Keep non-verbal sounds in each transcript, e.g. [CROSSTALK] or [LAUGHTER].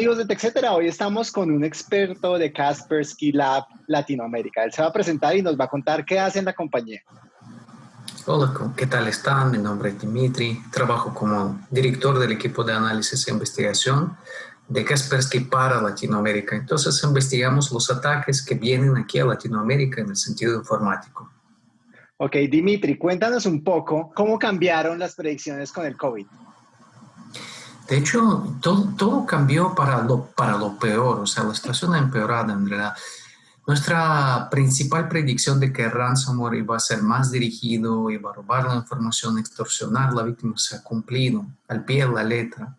amigos de TechCetera, hoy estamos con un experto de Kaspersky Lab Latinoamérica. Él se va a presentar y nos va a contar qué hace en la compañía. Hola, ¿qué tal están? Mi nombre es Dimitri, trabajo como director del equipo de análisis e investigación de Kaspersky para Latinoamérica. Entonces investigamos los ataques que vienen aquí a Latinoamérica en el sentido informático. Ok, Dimitri, cuéntanos un poco cómo cambiaron las predicciones con el COVID. De hecho, todo, todo cambió para lo, para lo peor, o sea, la situación ha empeorado en realidad. Nuestra principal predicción de que ransomware iba a ser más dirigido, iba a robar la información, extorsionar a la víctima, se ha cumplido al pie de la letra.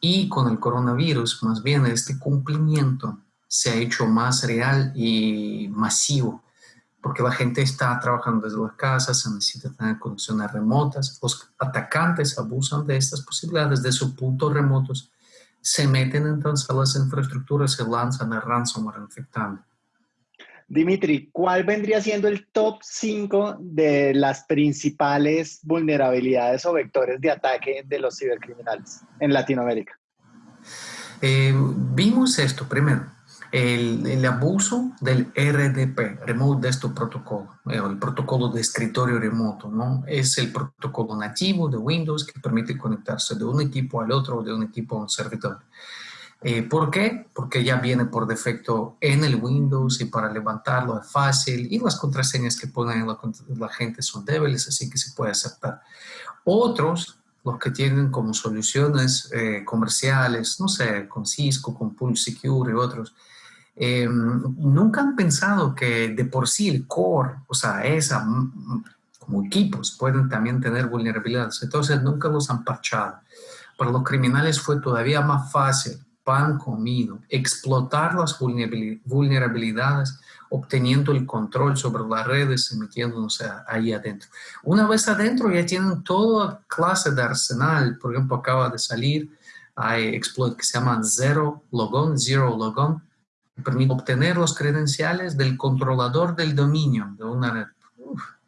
Y con el coronavirus, más bien, este cumplimiento se ha hecho más real y masivo porque la gente está trabajando desde las casas, se necesita tener conexiones remotas, los atacantes abusan de estas posibilidades de sus puntos remotos, se meten entonces a las infraestructuras, se lanzan a ransomware infectando. Dimitri, ¿cuál vendría siendo el top 5 de las principales vulnerabilidades o vectores de ataque de los cibercriminales en Latinoamérica? Eh, vimos esto primero el, abuso del RDP, Remote Desktop Protocol, eh, el protocolo de escritorio remoto, ¿no? Es el protocolo nativo de Windows que permite conectarse de un equipo al otro o de un equipo a un servidor. Eh, ¿Por qué? Porque ya viene por defecto en el Windows y para levantarlo es fácil y las contraseñas que ponen la, gente son débiles, así que se puede aceptar. Otros los que tienen como soluciones eh, comerciales, no sé, con Cisco, con Pulse Secure y otros, eh, nunca han pensado que de por sí el core, o sea, esa, como equipos, pueden también tener vulnerabilidades. Entonces nunca los han parchado. Para los criminales fue todavía más fácil, pan comido, explotar las vulnerabilidades, obteniendo el control sobre las redes y metiéndose ahí adentro. Una vez adentro ya tienen toda clase de arsenal. Por ejemplo, acaba de salir, hay exploit que se llama Zero Logon, Zero Logon, permite obtener los credenciales del controlador del dominio de una red.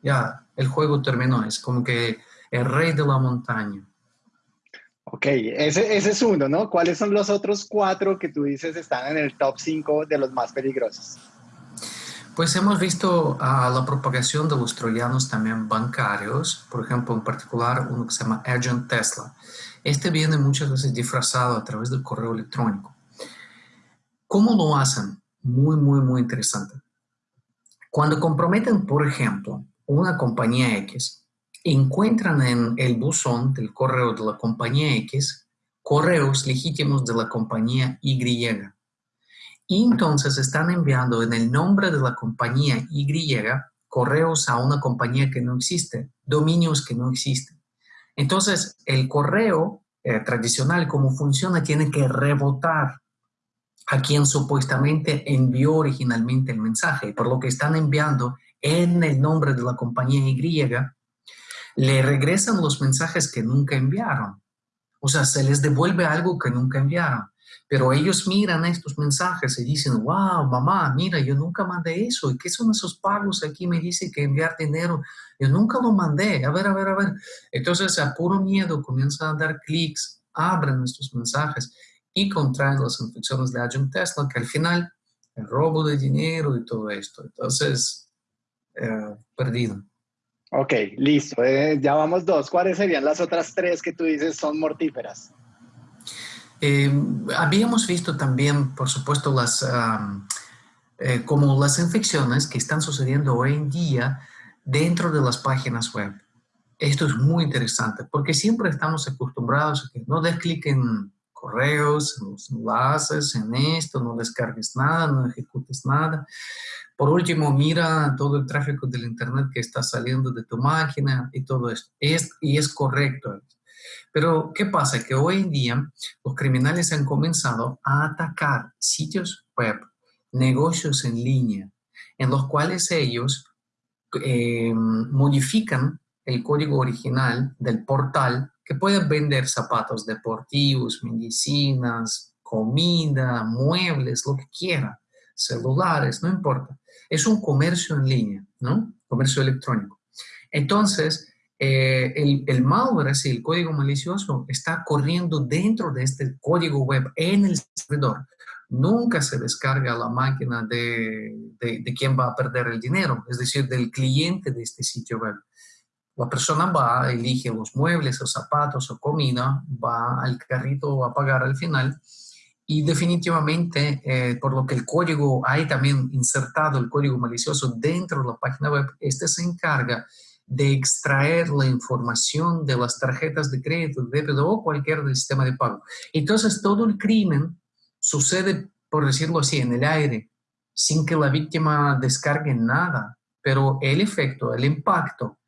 ya, el juego terminó, es como que el rey de la montaña. Ok, ese, ese es uno, ¿no? ¿Cuáles son los otros cuatro que tú dices están en el top 5 de los más peligrosos? Pues hemos visto a la propagación de los troyanos también bancarios, por ejemplo, en particular uno que se llama Agent Tesla. Este viene muchas veces disfrazado a través del correo electrónico. ¿Cómo lo hacen? Muy, muy, muy interesante. Cuando comprometen, por ejemplo, una compañía X, encuentran en el buzón del correo de la compañía X correos legítimos de la compañía Y. Y entonces están enviando en el nombre de la compañía Y correos a una compañía que no existe, dominios que no existen. Entonces, el correo eh, tradicional, como funciona, tiene que rebotar a quien supuestamente envió originalmente el mensaje, por lo que están enviando en el nombre de la compañía Y, le regresan los mensajes que nunca enviaron. O sea, se les devuelve algo que nunca enviaron. Pero ellos miran estos mensajes y dicen, wow, mamá, mira, yo nunca mandé eso. ¿Y qué son esos pagos? Aquí me dice que enviar dinero. Yo nunca lo mandé. A ver, a ver, a ver. Entonces, a puro miedo, comienzan a dar clics, abren estos mensajes y contraen las infecciones de Agent Tesla, que al final el robo de dinero y todo esto. Entonces, eh, perdido. Ok, listo. Eh, ya vamos dos. ¿Cuáles serían las otras tres que tú dices son mortíferas? Eh, habíamos visto también, por supuesto, las, como las infecciones que están sucediendo hoy en día dentro de las páginas web. Esto es muy interesante porque siempre estamos acostumbrados a que no des clic en correos, los enlaces, en esto, no descargues nada, no ejecutes nada. Por último, mira todo el tráfico del Internet que está saliendo de tu máquina y todo esto. Es, y es correcto. Pero, ¿qué pasa? Que hoy en día los criminales han comenzado a atacar sitios web, negocios en línea, en los cuales ellos eh, modifican el código original del portal que pueden vender zapatos deportivos, medicinas, comida, muebles, lo que quiera, celulares, no importa. Es un comercio en línea, ¿no? Comercio electrónico. Entonces, eh, el, el, malware, así, el código malicioso, está corriendo dentro de este código web en el servidor. Nunca se descarga la máquina de, de, de quien va a perder el dinero, es decir, del cliente de este sitio web. La persona va, elige los muebles o zapatos o comida, va al carrito a pagar al final y definitivamente, eh, por lo que el código, hay también insertado el código malicioso dentro de la página web, este se encarga de extraer la información de las tarjetas de crédito, de débito o cualquier del sistema de pago. Entonces, todo el crimen sucede, por decirlo así, en el aire, sin que la víctima descargue nada, pero el efecto, el impacto,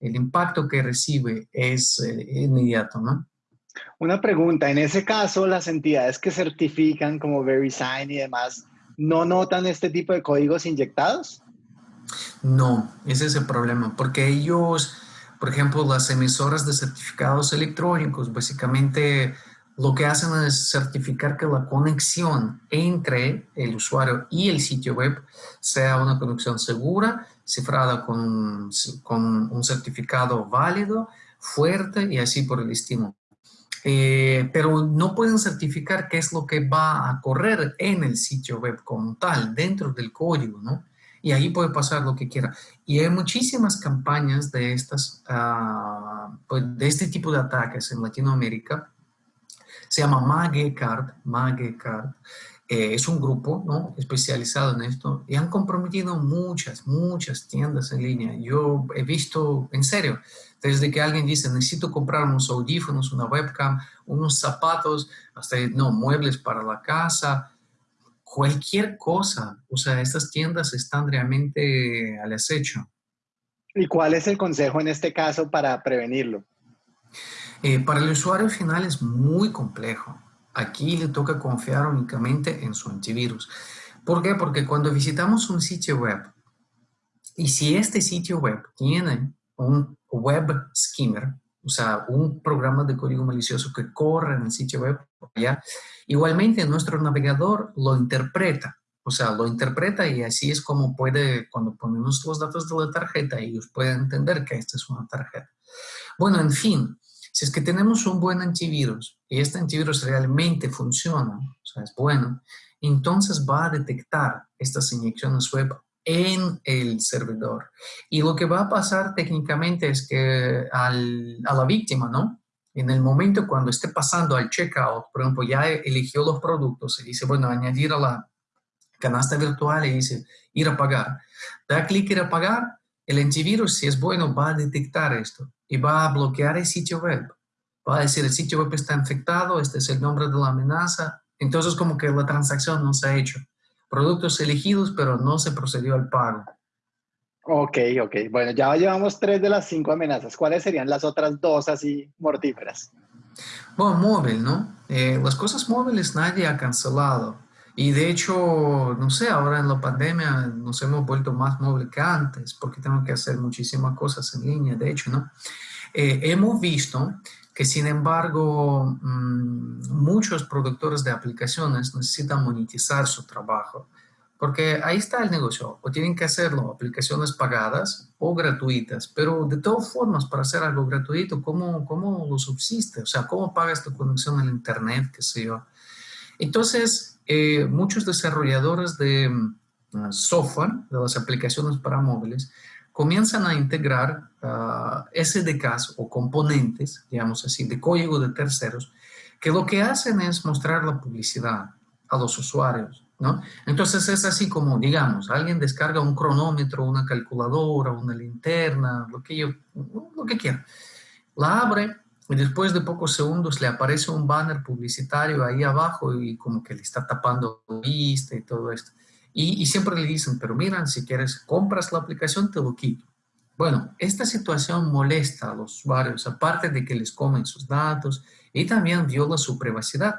el impacto que recibe es eh, inmediato, ¿no? Una pregunta, en ese caso, las entidades que certifican como VeriSign y demás, ¿no notan este tipo de códigos inyectados? No, ese es el problema, porque ellos, por ejemplo, las emisoras de certificados electrónicos, básicamente lo que hacen es certificar que la conexión entre el usuario y el sitio web sea una conexión segura, cifrada con, con un certificado válido, fuerte y así por el estilo. Eh, pero no pueden certificar qué es lo que va a correr en el sitio web como tal, dentro del código, ¿no? y ahí puede pasar lo que quiera. Y hay muchísimas campañas de, estas, uh, de este tipo de ataques en Latinoamérica. Se llama Magecard, Magecard. Eh, es un grupo ¿no? especializado en esto y han comprometido muchas, muchas tiendas en línea. Yo he visto, en serio, desde que alguien dice, necesito comprar unos audífonos, una webcam, unos zapatos, hasta, no, muebles para la casa, cualquier cosa. O sea, estas tiendas están realmente al acecho. ¿Y cuál es el consejo en este caso para prevenirlo? Eh, para el usuario final es muy complejo. Aquí le toca confiar únicamente en su antivirus. ¿Por qué? Porque cuando visitamos un sitio web, y si este sitio web tiene un web skimmer, o sea, un programa de código malicioso que corre en el sitio web, ¿ya? igualmente nuestro navegador lo interpreta, o sea, lo interpreta y así es como puede, cuando ponemos los datos de la tarjeta, ellos pueden entender que esta es una tarjeta. Bueno, en fin, si es que tenemos un buen antivirus y este antivirus realmente funciona, o sea, es bueno, entonces va a detectar estas inyecciones web en el servidor. Y lo que va a pasar técnicamente es que a la víctima, ¿no? En el momento cuando esté pasando al checkout, por ejemplo, ya eligió los productos y dice, bueno, añadir a la canasta virtual y dice, ir a pagar. Da clic ir a pagar, el antivirus, si es bueno, va a detectar esto y va a bloquear el sitio web. Va a decir, el sitio web está infectado, este es el nombre de la amenaza. Entonces, como que la transacción no se ha hecho productos elegidos, pero no se procedió al pago. Ok, ok. Bueno, ya llevamos tres de las cinco amenazas. ¿Cuáles serían las otras dos así mortíferas? Bueno, móvil, ¿no? Eh, las cosas móviles nadie ha cancelado. Y de hecho, no sé, ahora en la pandemia nos hemos vuelto más móvil que antes, porque tenemos que hacer muchísimas cosas en línea, de hecho, ¿no? Eh, hemos visto que sin embargo mm, muchos productores de aplicaciones necesitan monetizar su trabajo, porque ahí está el negocio, o tienen que hacerlo aplicaciones pagadas o gratuitas, pero de todas formas para hacer algo gratuito, ¿cómo, cómo lo subsiste? O sea, ¿cómo pagas tu conexión al internet, qué sé yo? Entonces, eh, muchos desarrolladores de mm, software, de las aplicaciones para móviles, comienzan a integrar uh, SDKs o componentes, digamos así, de código de terceros, que lo que hacen es mostrar la publicidad a los usuarios, ¿no? Entonces es así como, digamos, alguien descarga un cronómetro, una calculadora, una linterna, lo que yo, lo que quiera. La abre y después de pocos segundos le aparece un banner publicitario ahí abajo y como que le está tapando vista y todo esto. Y, siempre le dicen, pero miran, si quieres, compras la aplicación, te lo quito. Bueno, esta situación molesta a los usuarios, aparte de que les comen sus datos y también viola su privacidad.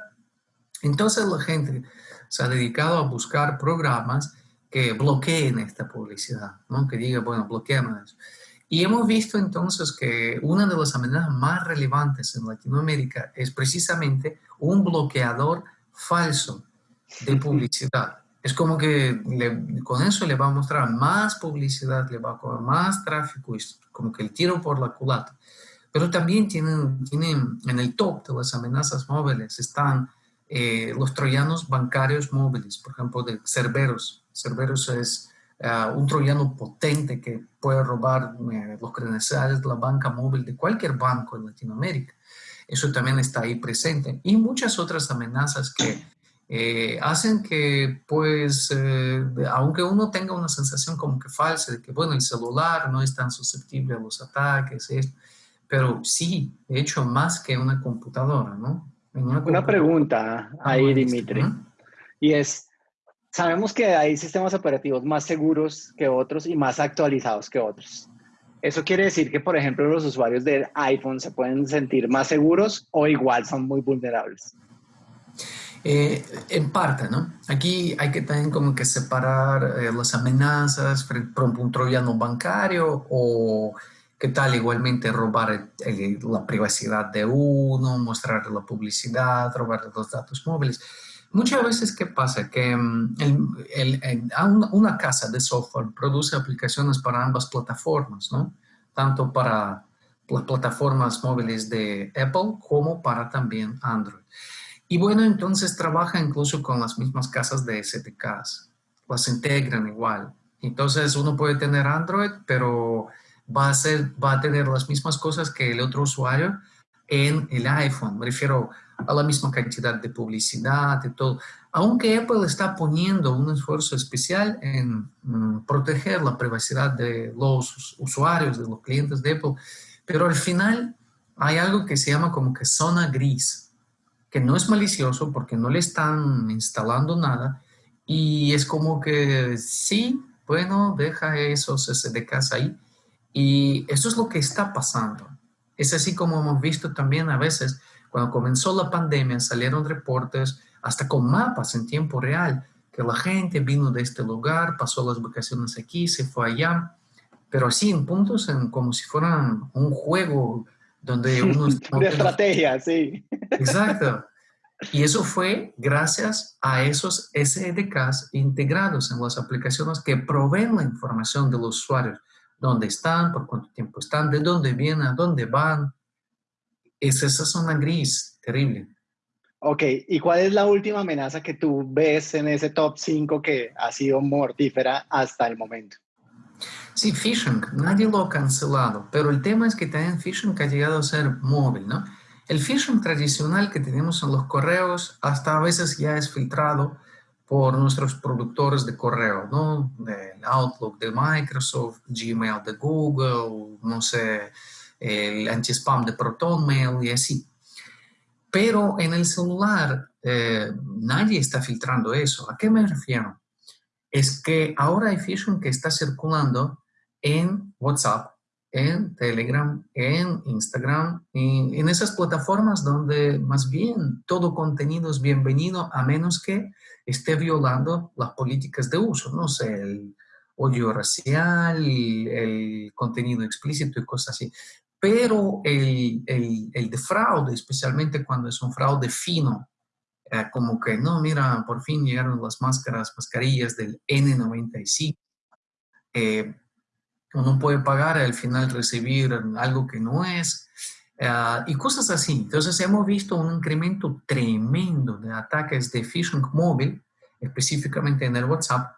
Entonces la gente se ha dedicado a buscar programas que bloqueen esta publicidad, ¿no? que diga, bueno, bloqueamos eso. Y hemos visto entonces que una de las amenazas más relevantes en Latinoamérica es precisamente un bloqueador falso de publicidad. Es como que con eso le va a mostrar más publicidad, le va a comer más tráfico, es como que el tiro por la culata. Pero también tienen, tienen en el top de las amenazas móviles están eh, los troyanos bancarios móviles, por ejemplo, de Cerberus. Cerberus es uh, un troyano potente que puede robar los credenciales de la banca móvil de cualquier banco en Latinoamérica. Eso también está ahí presente. Y muchas otras amenazas que eh, hacen que, pues, eh, aunque uno tenga una sensación como que falsa de que, bueno, el celular no es tan susceptible a los ataques, pero sí, de hecho, más que una computadora, ¿no? Una, pregunta ahí, Dimitri, y es, sabemos que hay sistemas operativos más seguros que otros y más actualizados que otros. ¿Eso quiere decir que, por ejemplo, los usuarios del iPhone se pueden sentir más seguros o igual son muy vulnerables? Eh, en parte, ¿no? Aquí hay que también como que separar eh, las amenazas por un troyano bancario o qué tal igualmente robar la privacidad de uno, mostrar la publicidad, robar los datos móviles. Muchas veces, ¿qué pasa? Que mm, una casa de software produce aplicaciones para ambas plataformas, ¿no? Tanto para las plataformas móviles de Apple como para también Android. Y bueno, entonces trabaja incluso con las mismas casas de SDKs, las integran igual. Entonces uno puede tener Android, pero va a, ser, va a tener las mismas cosas que el otro usuario en el iPhone. Me refiero a la misma cantidad de publicidad y todo. Aunque Apple está poniendo un esfuerzo especial en mm, proteger la privacidad de los usuarios, de los clientes de Apple, pero al final hay algo que se llama como que zona gris que no es malicioso porque no le están instalando nada y es como que sí, bueno, deja esos SDKs ahí y eso es lo que está pasando. Es así como hemos visto también a veces cuando comenzó la pandemia salieron reportes hasta con mapas en tiempo real que la gente vino de este lugar, pasó las vacaciones aquí, se fue allá, pero así en puntos en, como si fueran un juego donde [LAUGHS] uno... de estrategia, sí. Exacto. [LAUGHS] Y eso fue gracias a esos SDKs integrados en las aplicaciones que proveen la información de los usuarios. Dónde están, por cuánto tiempo están, de dónde vienen, a dónde van. Es esa zona gris terrible. Ok, ¿y cuál es la última amenaza que tú ves en ese top 5 que ha sido mortífera hasta el momento? Sí, phishing, nadie lo ha cancelado, pero el tema es que también phishing ha llegado a ser móvil, ¿no? El phishing tradicional que tenemos en los correos hasta a veces ya es filtrado por nuestros productores de correo, ¿no? Del Outlook de Microsoft, Gmail de Google, no sé, el anti-spam de ProtonMail y así. Pero en el celular eh, nadie está filtrando eso. ¿A qué me refiero? Es que ahora hay phishing que está circulando en WhatsApp, en Telegram, en Instagram, en esas plataformas donde más bien todo contenido es bienvenido a menos que esté violando las políticas de uso, no sé, el odio racial, el, contenido explícito y cosas así. Pero el, el, el, de fraude, especialmente cuando es un fraude fino, eh, como que no, mira, por fin llegaron las máscaras, mascarillas del N95, eh, uno puede pagar al final recibir algo que no es, ah, y cosas así. Entonces hemos visto un incremento tremendo de ataques de phishing móvil, específicamente en el WhatsApp,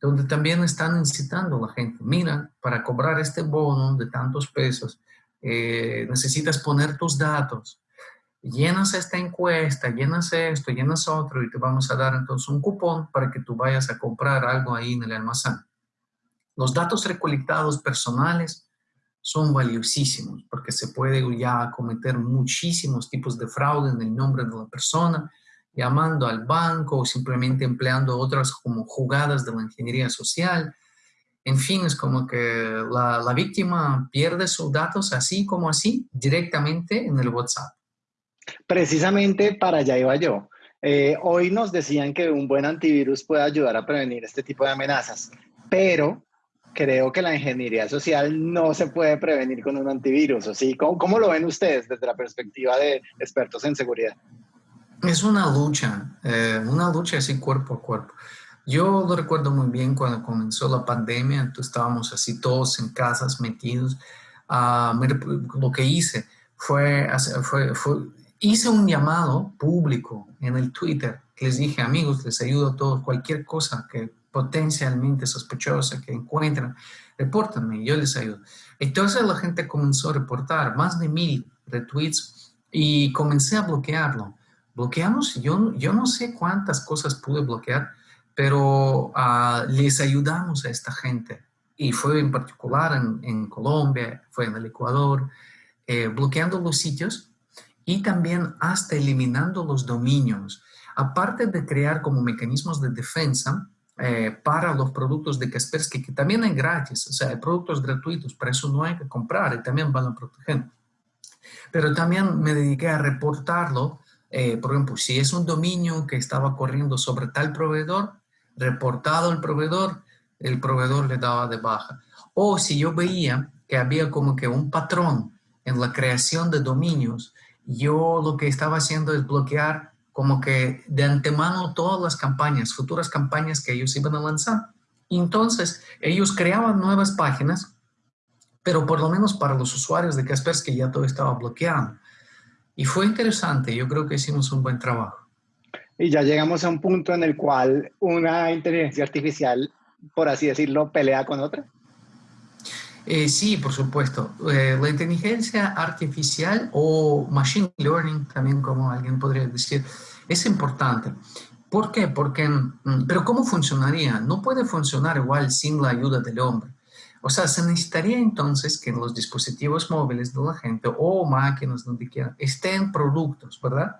donde también están incitando a la gente, mira, para cobrar este bono de tantos pesos, eh, necesitas poner tus datos, llenas esta encuesta, llenas esto, llenas otro y te vamos a dar entonces un cupón para que tú vayas a comprar algo ahí en el almacén. Los datos recolectados personales son valiosísimos porque se puede ya cometer muchísimos tipos de fraude en el nombre de la persona, llamando al banco o simplemente empleando otras como jugadas de la ingeniería social. En fin, es como que la, la víctima pierde sus datos así como así directamente en el WhatsApp. Precisamente para allá iba yo. Eh, hoy nos decían que un buen antivirus puede ayudar a prevenir este tipo de amenazas, pero creo que la ingeniería social no se puede prevenir con un antivirus, ¿o sí? ¿Cómo, lo ven ustedes desde la perspectiva de expertos en seguridad? Es una lucha, eh, una lucha así cuerpo a cuerpo. Yo lo recuerdo muy bien cuando comenzó la pandemia, entonces estábamos así todos en casas metidos. Uh, lo que hice fue, fue, fue, hice un llamado público en el Twitter. Les dije, amigos, les ayudo a todos, cualquier cosa que potencialmente sospechosa que encuentren, repórtenme, yo les ayudo. Entonces la gente comenzó a reportar más de mil retweets y comencé a bloquearlo. Bloqueamos, yo, yo no sé cuántas cosas pude bloquear, pero uh, les ayudamos a esta gente. Y fue en particular en, en Colombia, fue en el Ecuador, eh, bloqueando los sitios y también hasta eliminando los dominios. Aparte de crear como mecanismos de defensa eh, para los productos de Kaspersky, que también hay gratis, o sea, hay productos gratuitos, para eso no hay que comprar y también van a proteger. Pero también me dediqué a reportarlo, eh, por ejemplo, si es un dominio que estaba corriendo sobre tal proveedor, reportado el proveedor, el proveedor le daba de baja. O si yo veía que había como que un patrón en la creación de dominios, yo lo que estaba haciendo es bloquear como que de antemano todas las campañas, futuras campañas que ellos iban a lanzar. Entonces, ellos creaban nuevas páginas, pero por lo menos para los usuarios de Kaspersky ya todo estaba bloqueado. Y fue interesante, yo creo que hicimos un buen trabajo. Y ya llegamos a un punto en el cual una inteligencia artificial, por así decirlo, pelea con otra. Eh, sí, por supuesto. Eh, la inteligencia artificial o machine learning, también como alguien podría decir, es importante. ¿Por qué? Porque, mm, pero ¿cómo funcionaría? No puede funcionar igual sin la ayuda del hombre. O sea, se necesitaría entonces que en los dispositivos móviles de la gente o máquinas, donde quiera, estén productos, ¿verdad?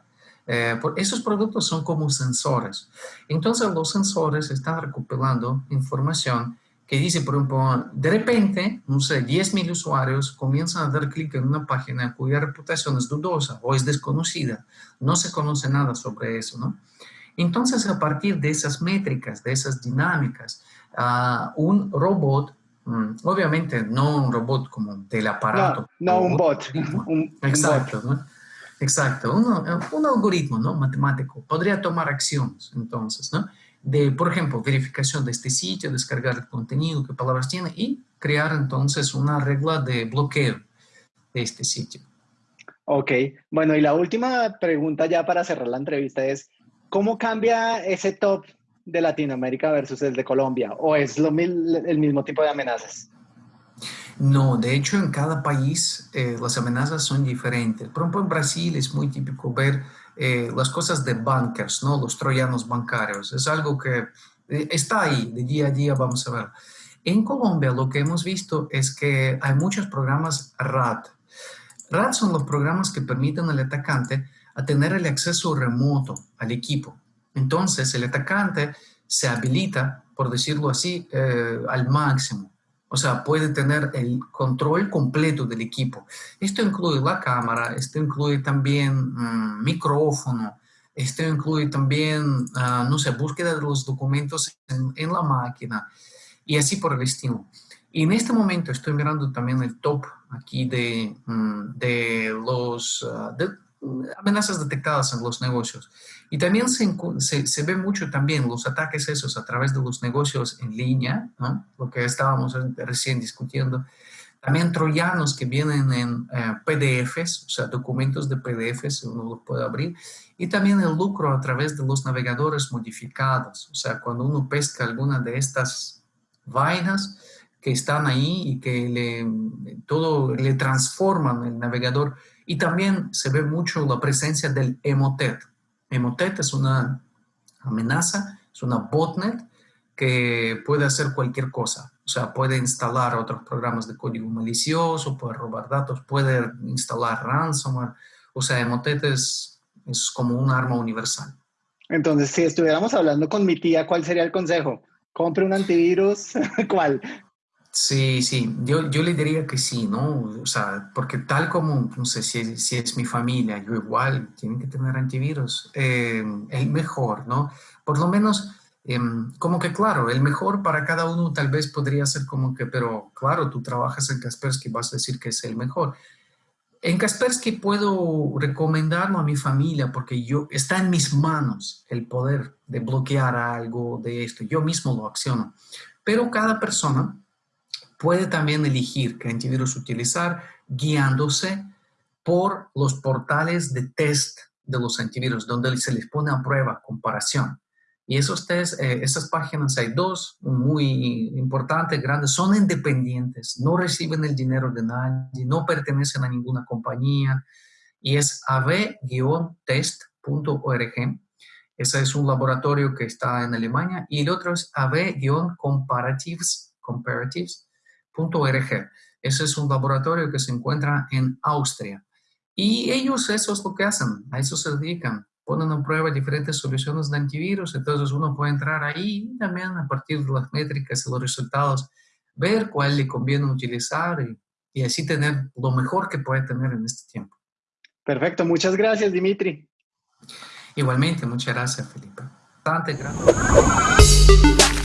Eh, esos productos son como sensores. Entonces los sensores están recopilando información que dice, por ejemplo, de repente, no sé, 10.000 usuarios comienzan a dar clic en una página cuya reputación es dudosa o es desconocida. No se conoce nada sobre eso, ¿no? Entonces, a partir de esas métricas, de esas dinámicas, uh, un robot, um, obviamente no un robot como del aparato. No, no un bot. Un, Exacto, ¿no? Exacto, un algoritmo ¿no? matemático podría tomar acciones, entonces, ¿no? de, por ejemplo, verificación de este sitio, descargar el contenido, qué palabras tiene y crear entonces una regla de bloqueo de este sitio. Ok, bueno, y la última pregunta ya para cerrar la entrevista es, ¿cómo cambia ese top de Latinoamérica versus el de Colombia? ¿O es lo, el mismo tipo de amenazas? No, de hecho en cada país eh, las amenazas son diferentes. Por ejemplo, en Brasil es muy típico ver eh, las cosas de bankers, ¿no? los troyanos bancarios. Es algo que eh, está ahí, de día a día vamos a ver. En Colombia lo que hemos visto es que hay muchos programas RAD. RAD son los programas que permiten al atacante a tener el acceso remoto al equipo. Entonces el atacante se habilita, por decirlo así, al máximo. O sea, puede tener el control completo del equipo. Esto incluye la cámara, esto incluye también mm, micrófono, esto incluye también, ah, no sé, búsqueda de los documentos en, la máquina y así por el estilo. Y en este momento estoy mirando también el top aquí de, mm, de los, ah, amenazas detectadas en los negocios. Y también se, se, ve mucho también los ataques esos a través de los negocios en línea, ¿no? lo que estábamos recién discutiendo. También troyanos que vienen en eh, PDFs, o sea, documentos de PDFs, uno los puede abrir. Y también el lucro a través de los navegadores modificados, o sea, cuando uno pesca alguna de estas vainas que están ahí y que le, todo le transforman el navegador y también se ve mucho la presencia del Emotet. Emotet es una amenaza, es una botnet que puede hacer cualquier cosa. O sea, puede instalar otros programas de código malicioso, puede robar datos, puede instalar ransomware. O sea, Emotet es, es como un arma universal. Entonces, si estuviéramos hablando con mi tía, ¿cuál sería el consejo? ¿Compre un antivirus? [LAUGHS] ¿Cuál? Sí, sí, yo, yo le diría que sí, ¿no? O sea, porque tal como, no sé, si, si es mi familia, yo igual, tienen que tener antivirus, eh, el mejor, ¿no? Por lo menos, em, como que claro, el mejor para cada uno tal vez podría ser como que, pero claro, tú trabajas en Kaspersky, vas a decir que es el mejor. En Kaspersky puedo recomendarlo a mi familia porque yo, está en mis manos el poder de bloquear algo de esto. Yo mismo lo acciono. Pero cada persona puede también elegir qué antivirus utilizar guiándose por los portales de test de los antivirus, donde se les pone a prueba comparación. Y esos test, eh, esas páginas, hay dos muy importantes, grandes, son independientes, no reciben el dinero de nadie, no pertenecen a ninguna compañía. Y es av-test.org. Ese es un laboratorio que está en Alemania. Y el otro es av-comparatives.org. Ese es un laboratorio que se encuentra en Austria. Y ellos eso es lo que hacen, a eso se dedican ponen a prueba diferentes soluciones de antivirus, entonces uno puede entrar ahí y también a partir de las métricas y los resultados, ver cuál le conviene utilizar y, y así tener lo mejor que puede tener en este tiempo. Perfecto, muchas gracias Dimitri. Igualmente, muchas gracias Felipe. Bastante gracias.